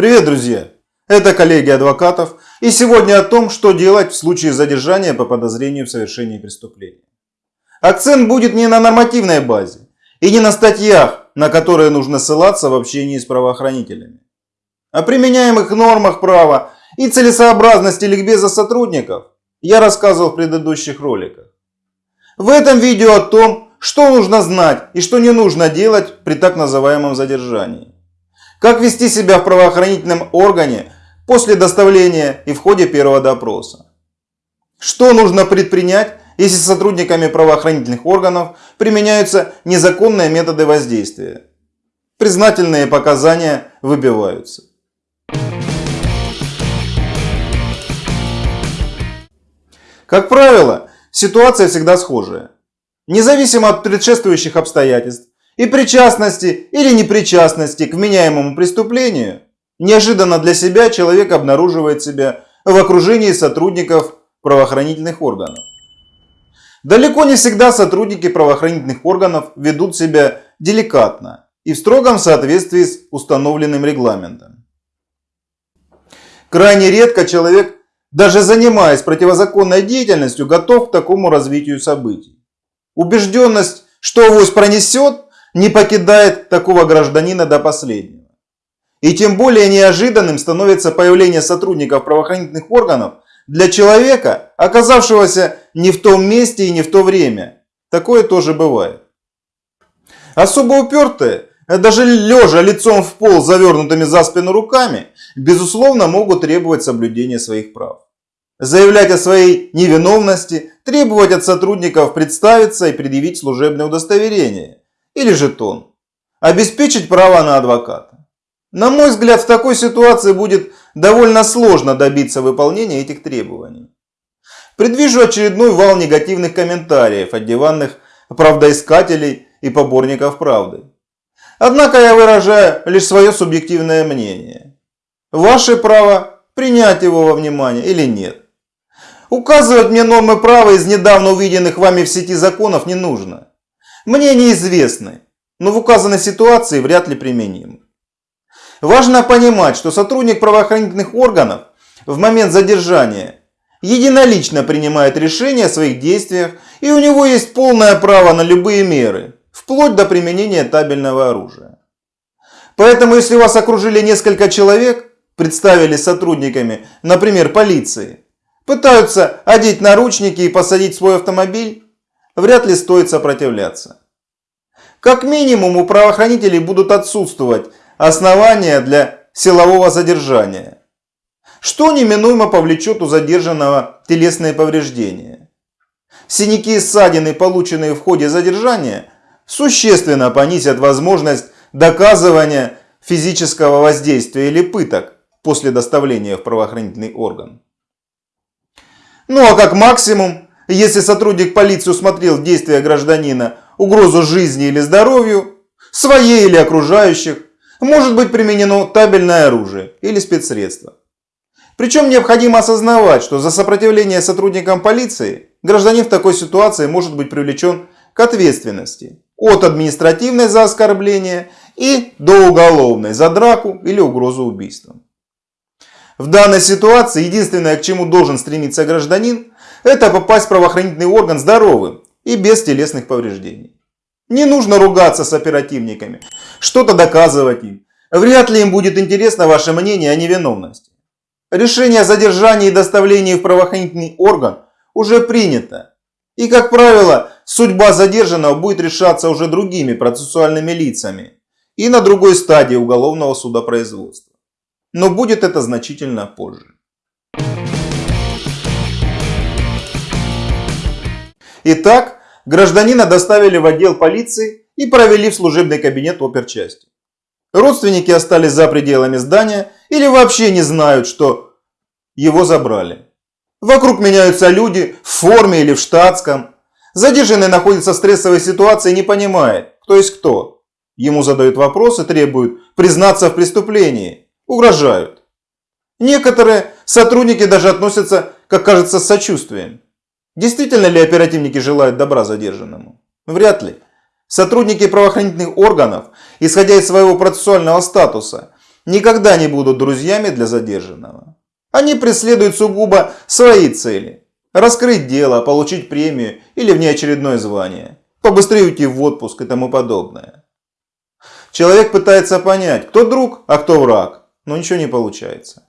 Привет, друзья! Это коллеги адвокатов и сегодня о том, что делать в случае задержания по подозрению в совершении преступления. Акцент будет не на нормативной базе и не на статьях, на которые нужно ссылаться в общении с правоохранителями, о применяемых нормах права и целесообразности ликбеза сотрудников я рассказывал в предыдущих роликах. В этом видео о том, что нужно знать и что не нужно делать при так называемом задержании. Как вести себя в правоохранительном органе после доставления и в ходе первого допроса. Что нужно предпринять, если сотрудниками правоохранительных органов применяются незаконные методы воздействия. Признательные показания выбиваются. Как правило, ситуация всегда схожая. Независимо от предшествующих обстоятельств и причастности или непричастности к вменяемому преступлению, неожиданно для себя человек обнаруживает себя в окружении сотрудников правоохранительных органов. Далеко не всегда сотрудники правоохранительных органов ведут себя деликатно и в строгом соответствии с установленным регламентом. Крайне редко человек, даже занимаясь противозаконной деятельностью, готов к такому развитию событий. Убежденность, что авось пронесет, не покидает такого гражданина до последнего. И тем более неожиданным становится появление сотрудников правоохранительных органов для человека, оказавшегося не в том месте и не в то время. Такое тоже бывает. Особо упертые, даже лежа лицом в пол завернутыми за спину руками, безусловно могут требовать соблюдения своих прав заявлять о своей невиновности, требовать от сотрудников представиться и предъявить служебное удостоверение или жетон, обеспечить право на адвоката. На мой взгляд, в такой ситуации будет довольно сложно добиться выполнения этих требований. Предвижу очередной вал негативных комментариев от диванных правдоискателей и поборников правды. Однако я выражаю лишь свое субъективное мнение. Ваше право принять его во внимание или нет. Указывать мне нормы права из недавно увиденных вами в сети законов не нужно. Мне неизвестны, но в указанной ситуации вряд ли применимы. Важно понимать, что сотрудник правоохранительных органов в момент задержания единолично принимает решение о своих действиях и у него есть полное право на любые меры, вплоть до применения табельного оружия. Поэтому если вас окружили несколько человек, представили сотрудниками, например, полиции, пытаются одеть наручники и посадить свой автомобиль, вряд ли стоит сопротивляться. Как минимум у правоохранителей будут отсутствовать основания для силового задержания, что неминуемо повлечет у задержанного телесные повреждения. Синяки и ссадины, полученные в ходе задержания, существенно понизят возможность доказывания физического воздействия или пыток после доставления в правоохранительный орган. Ну а как максимум, если сотрудник полиции усмотрел действия гражданина угрозу жизни или здоровью, своей или окружающих, может быть применено табельное оружие или спецсредство. Причем необходимо осознавать, что за сопротивление сотрудникам полиции гражданин в такой ситуации может быть привлечен к ответственности от административной за оскорбление и до уголовной за драку или угрозу убийством. В данной ситуации единственное, к чему должен стремиться гражданин, это попасть в правоохранительный орган здоровым и без телесных повреждений. Не нужно ругаться с оперативниками, что-то доказывать им. Вряд ли им будет интересно ваше мнение о невиновности. Решение о задержании и доставлении в правоохранительный орган уже принято. И, как правило, судьба задержанного будет решаться уже другими процессуальными лицами и на другой стадии уголовного судопроизводства но будет это значительно позже. Итак, гражданина доставили в отдел полиции и провели в служебный кабинет оперчасти. Родственники остались за пределами здания или вообще не знают, что его забрали. Вокруг меняются люди в форме или в штатском. Задержанный находится в стрессовой ситуации и не понимает, кто есть кто. Ему задают вопросы, требуют признаться в преступлении угрожают. Некоторые сотрудники даже относятся, как кажется, с сочувствием. Действительно ли оперативники желают добра задержанному? Вряд ли. Сотрудники правоохранительных органов, исходя из своего процессуального статуса, никогда не будут друзьями для задержанного. Они преследуют сугубо свои цели. Раскрыть дело, получить премию или внеочередное звание. Побыстрее уйти в отпуск и тому подобное. Человек пытается понять, кто друг, а кто враг, но ничего не получается.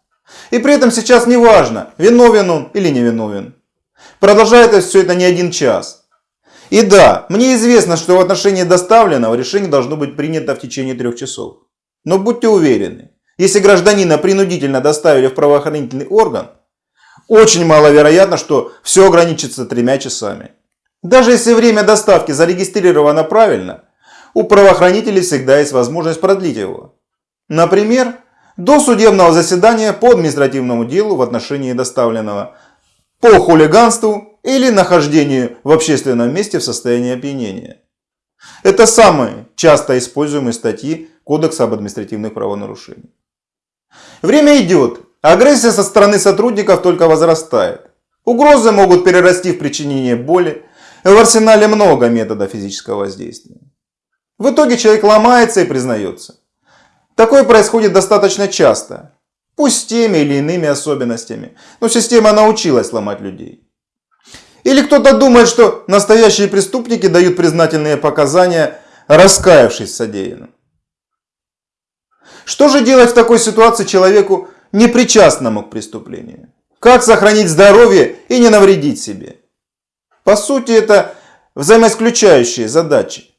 И при этом сейчас не важно, виновен он или не виновен. Продолжается все это не один час. И да, мне известно, что в отношении доставленного решение должно быть принято в течение трех часов. Но будьте уверены, если гражданина принудительно доставили в правоохранительный орган, очень маловероятно, что все ограничится тремя часами. Даже если время доставки зарегистрировано правильно, у правоохранителей всегда есть возможность продлить его. Например, до судебного заседания по административному делу в отношении доставленного по хулиганству или нахождению в общественном месте в состоянии опьянения. Это самые часто используемые статьи Кодекса об административных правонарушениях. Время идет, агрессия со стороны сотрудников только возрастает. Угрозы могут перерасти в причинение боли. В арсенале много методов физического воздействия. В итоге человек ломается и признается. Такое происходит достаточно часто. Пусть с теми или иными особенностями. Но система научилась ломать людей. Или кто-то думает, что настоящие преступники дают признательные показания, раскаявшись в. Что же делать в такой ситуации человеку, непричастному к преступлению? Как сохранить здоровье и не навредить себе? По сути, это взаимоисключающие задачи.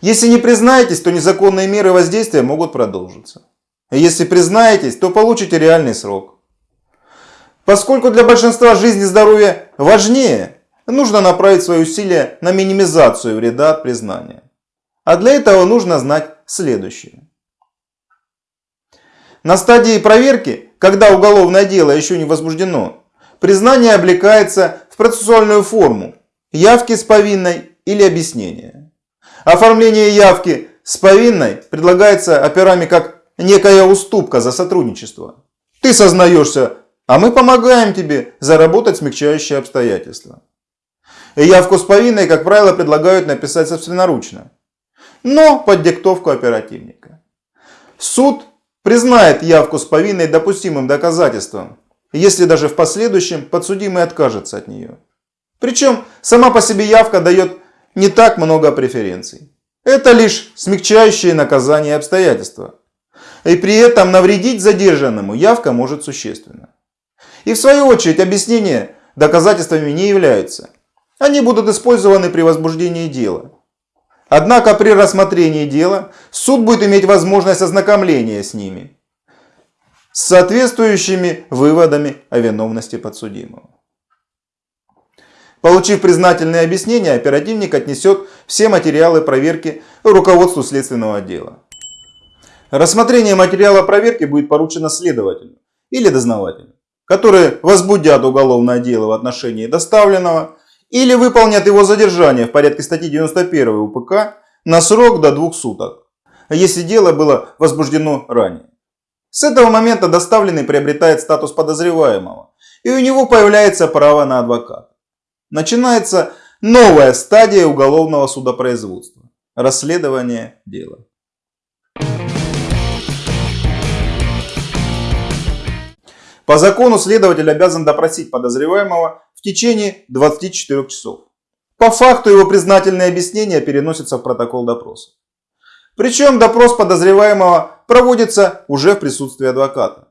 Если не признаетесь, то незаконные меры воздействия могут продолжиться. Если признаетесь, то получите реальный срок. Поскольку для большинства жизнь и здоровье важнее, нужно направить свои усилия на минимизацию вреда от признания. А для этого нужно знать следующее. На стадии проверки, когда уголовное дело еще не возбуждено, признание облекается в процессуальную форму явки с повинной или объяснения. Оформление явки с повинной предлагается операми как некая уступка за сотрудничество. Ты сознаешься, а мы помогаем тебе заработать смягчающие обстоятельства. Явку с повинной, как правило, предлагают написать собственноручно, но под диктовку оперативника. Суд признает явку с повинной допустимым доказательством, если даже в последующем подсудимый откажется от нее. Причем сама по себе явка дает не так много преференций. Это лишь смягчающие наказание обстоятельства. И при этом навредить задержанному явка может существенно. И в свою очередь объяснения доказательствами не являются. Они будут использованы при возбуждении дела. Однако при рассмотрении дела суд будет иметь возможность ознакомления с ними, с соответствующими выводами о виновности подсудимого. Получив признательные объяснения, оперативник отнесет все материалы проверки руководству следственного отдела. Рассмотрение материала проверки будет поручено следователю или дознавателю, которые возбудят уголовное дело в отношении доставленного или выполнят его задержание в порядке статьи 91 УПК на срок до двух суток, если дело было возбуждено ранее. С этого момента доставленный приобретает статус подозреваемого, и у него появляется право на адвоката. Начинается новая стадия уголовного судопроизводства – расследование дела. По закону следователь обязан допросить подозреваемого в течение 24 часов. По факту его признательные объяснения переносятся в протокол допроса. Причем допрос подозреваемого проводится уже в присутствии адвоката.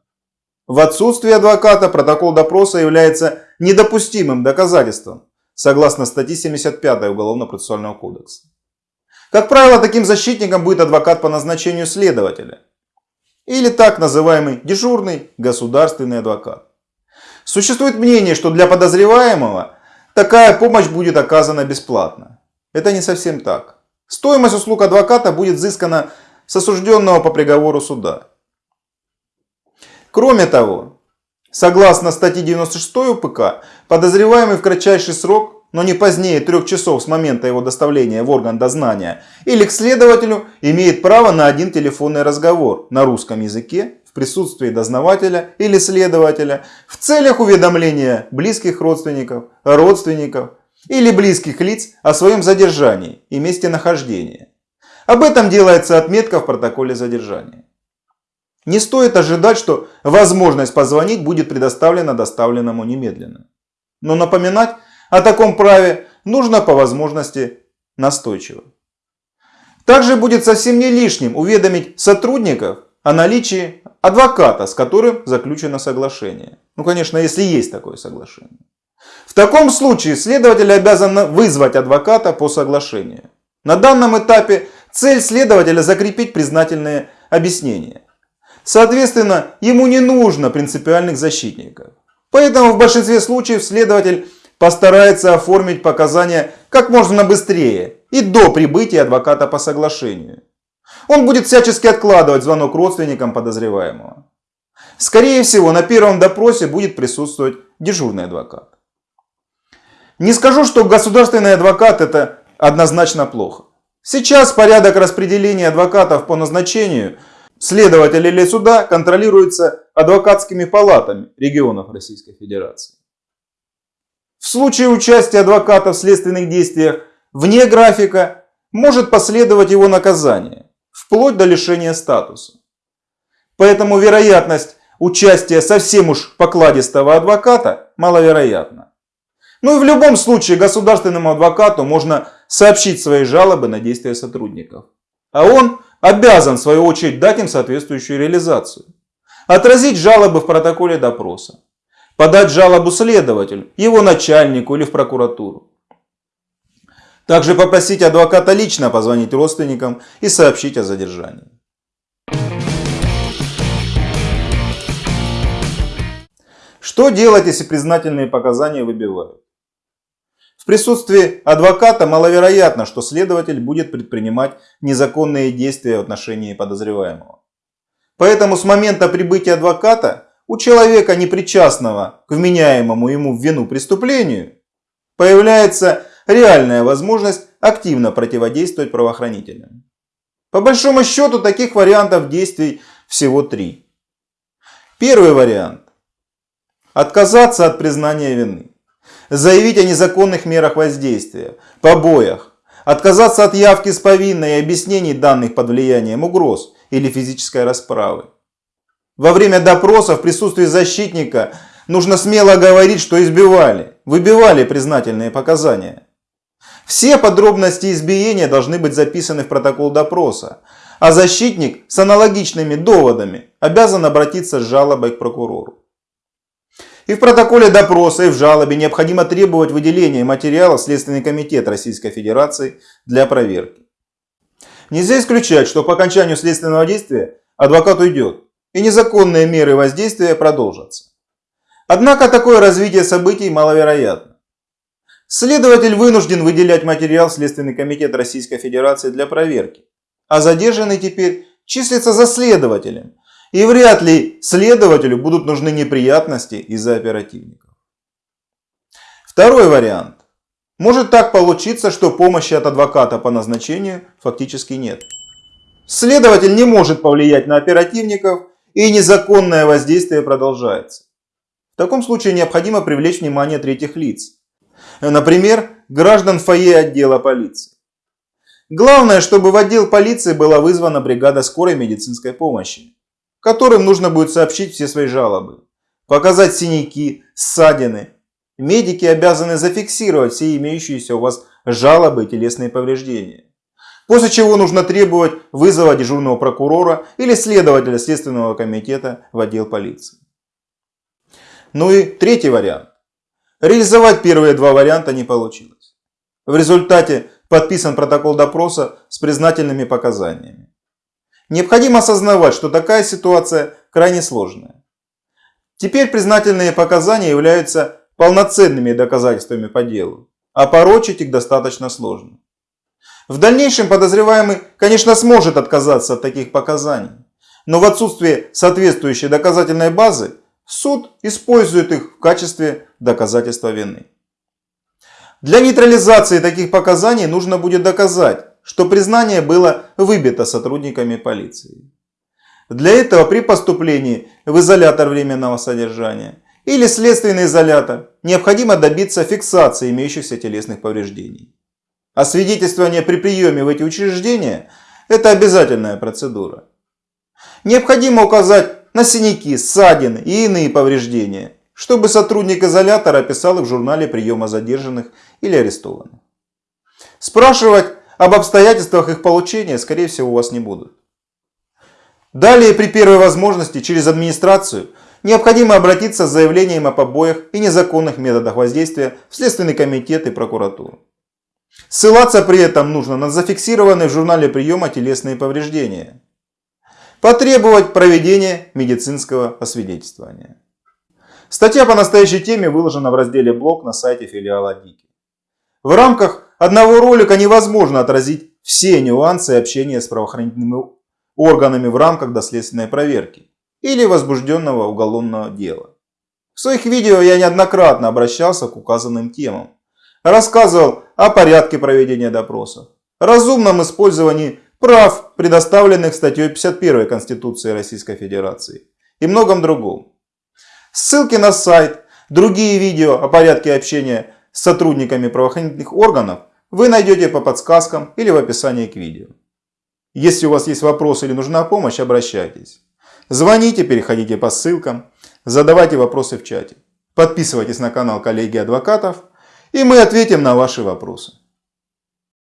В отсутствие адвоката протокол допроса является недопустимым доказательством, согласно статье 75 Уголовно-процессуального кодекса. Как правило, таким защитником будет адвокат по назначению следователя. Или так называемый дежурный государственный адвокат. Существует мнение, что для подозреваемого такая помощь будет оказана бесплатно. Это не совсем так. Стоимость услуг адвоката будет взыскана с осужденного по приговору суда. Кроме того, согласно статье 96 УПК, подозреваемый в кратчайший срок но не позднее трех часов с момента его доставления в орган дознания, или к следователю имеет право на один телефонный разговор на русском языке в присутствии дознавателя или следователя в целях уведомления близких родственников, родственников или близких лиц о своем задержании и месте нахождения. Об этом делается отметка в протоколе задержания. не стоит ожидать, что возможность позвонить будет предоставлена доставленному немедленно. Но напоминать о таком праве нужно по возможности настойчиво. Также будет совсем не лишним уведомить сотрудников о наличии адвоката, с которым заключено соглашение. Ну, конечно, если есть такое соглашение. В таком случае следователь обязан вызвать адвоката по соглашению. На данном этапе цель следователя закрепить признательные объяснения. Соответственно, ему не нужно принципиальных защитников. Поэтому в большинстве случаев следователь постарается оформить показания как можно быстрее и до прибытия адвоката по соглашению. Он будет всячески откладывать звонок родственникам подозреваемого. Скорее всего, на первом допросе будет присутствовать дежурный адвокат. Не скажу, что государственный адвокат это однозначно плохо. Сейчас порядок распределения адвокатов по назначению следователя или суда контролируется адвокатскими палатами регионов Российской Федерации. В случае участия адвоката в следственных действиях вне графика может последовать его наказание, вплоть до лишения статуса. Поэтому вероятность участия совсем уж покладистого адвоката маловероятна. Ну и в любом случае государственному адвокату можно сообщить свои жалобы на действия сотрудников. А он обязан в свою очередь дать им соответствующую реализацию. Отразить жалобы в протоколе допроса подать жалобу следователю, его начальнику или в прокуратуру. Также попросить адвоката лично позвонить родственникам и сообщить о задержании. Что делать, если признательные показания выбивают? В присутствии адвоката маловероятно, что следователь будет предпринимать незаконные действия в отношении подозреваемого. Поэтому с момента прибытия адвоката у человека, непричастного к вменяемому ему в вину преступлению, появляется реальная возможность активно противодействовать правоохранителям. По большому счету таких вариантов действий всего три. Первый вариант. Отказаться от признания вины. Заявить о незаконных мерах воздействия, побоях. Отказаться от явки с повинной и объяснений данных под влиянием угроз или физической расправы. Во время допроса в присутствии защитника нужно смело говорить, что избивали, выбивали признательные показания. Все подробности избиения должны быть записаны в протокол допроса, а защитник с аналогичными доводами обязан обратиться с жалобой к прокурору. И в протоколе допроса, и в жалобе необходимо требовать выделения материала в Следственный комитет Российской Федерации для проверки. Нельзя исключать, что по окончанию следственного действия адвокат уйдет, и незаконные меры воздействия продолжатся. Однако такое развитие событий маловероятно. Следователь вынужден выделять материал Следственный комитет Российской Федерации для проверки, а задержанный теперь числится за следователем, и вряд ли следователю будут нужны неприятности из-за оперативников. Второй вариант. Может так получиться, что помощи от адвоката по назначению фактически нет. Следователь не может повлиять на оперативников и незаконное воздействие продолжается. В таком случае необходимо привлечь внимание третьих лиц. Например, граждан фойе отдела полиции. Главное, чтобы в отдел полиции была вызвана бригада скорой медицинской помощи, которым нужно будет сообщить все свои жалобы, показать синяки, ссадины. Медики обязаны зафиксировать все имеющиеся у вас жалобы и телесные повреждения. После чего нужно требовать вызова дежурного прокурора или следователя Следственного комитета в отдел полиции. Ну и третий вариант. Реализовать первые два варианта не получилось. В результате подписан протокол допроса с признательными показаниями. Необходимо осознавать, что такая ситуация крайне сложная. Теперь признательные показания являются полноценными доказательствами по делу, а порочить их достаточно сложно. В дальнейшем подозреваемый, конечно, сможет отказаться от таких показаний, но в отсутствие соответствующей доказательной базы суд использует их в качестве доказательства вины. Для нейтрализации таких показаний нужно будет доказать, что признание было выбито сотрудниками полиции. Для этого при поступлении в изолятор временного содержания или следственный изолятор необходимо добиться фиксации имеющихся телесных повреждений. А свидетельствование при приеме в эти учреждения – это обязательная процедура. Необходимо указать на синяки, ссадины и иные повреждения, чтобы сотрудник изолятора описал их в журнале приема задержанных или арестованных. Спрашивать об обстоятельствах их получения, скорее всего, у вас не будут. Далее, при первой возможности, через администрацию, необходимо обратиться с заявлением о побоях и незаконных методах воздействия в Следственный комитет и прокуратуру. Ссылаться при этом нужно на зафиксированные в журнале приема телесные повреждения. Потребовать проведения медицинского освидетельствования. Статья по настоящей теме выложена в разделе «Блог» на сайте филиала ДИКИ. В рамках одного ролика невозможно отразить все нюансы общения с правоохранительными органами в рамках доследственной проверки или возбужденного уголовного дела. В своих видео я неоднократно обращался к указанным темам. Рассказывал о порядке проведения допросов, разумном использовании прав, предоставленных статьей 51 Конституции Российской Федерации и многом другом. Ссылки на сайт, другие видео о порядке общения с сотрудниками правоохранительных органов вы найдете по подсказкам или в описании к видео. Если у вас есть вопросы или нужна помощь, обращайтесь. Звоните, переходите по ссылкам, задавайте вопросы в чате. Подписывайтесь на канал коллеги адвокатов, и мы ответим на ваши вопросы.